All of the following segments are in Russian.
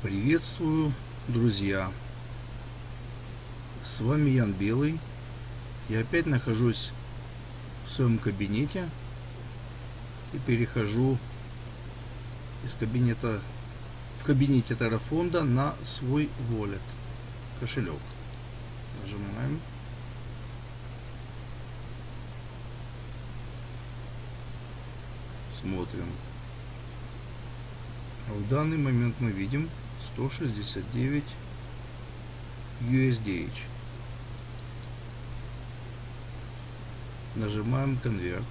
Приветствую, друзья! С вами Ян Белый. Я опять нахожусь в своем кабинете и перехожу из кабинета в кабинете Terrafonda на свой wallet, кошелек. Нажимаем. Смотрим. В данный момент мы видим 169 USDH. Нажимаем конверт.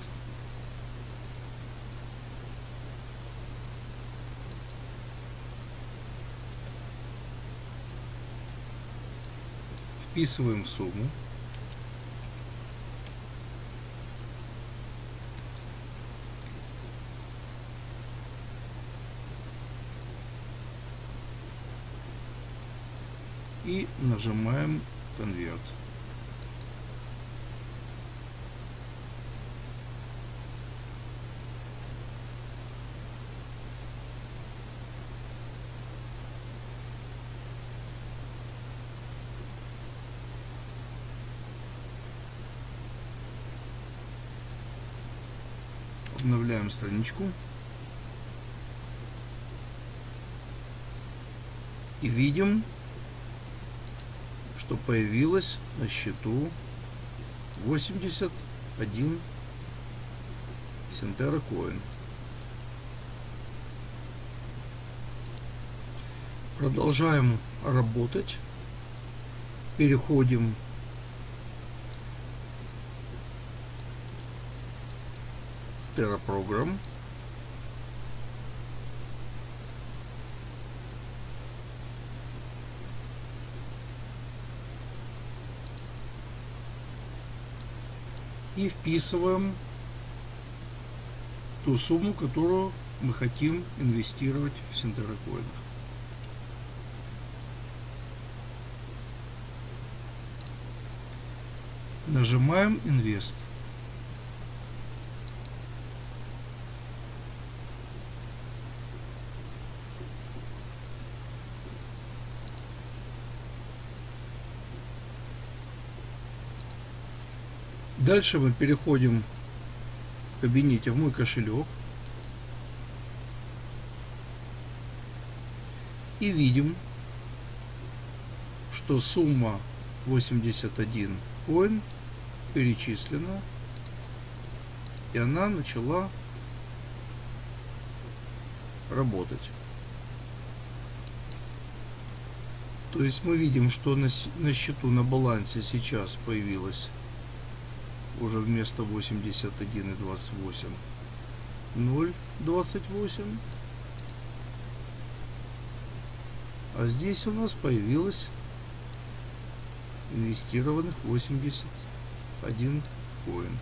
Вписываем сумму. И нажимаем конверт. Обновляем страничку. И видим, что появилось на счету 81 Сентера Коин. Продолжаем работать. Переходим в Terra Program. И вписываем ту сумму, которую мы хотим инвестировать в синтерокоинах. Нажимаем «Инвест». Дальше мы переходим в кабинете в мой кошелек. И видим, что сумма 81 коин перечислена. И она начала работать. То есть мы видим, что на, счету на балансе сейчас появилась уже вместо 81 и 28 0,28 а здесь у нас появилось инвестированных 81 коин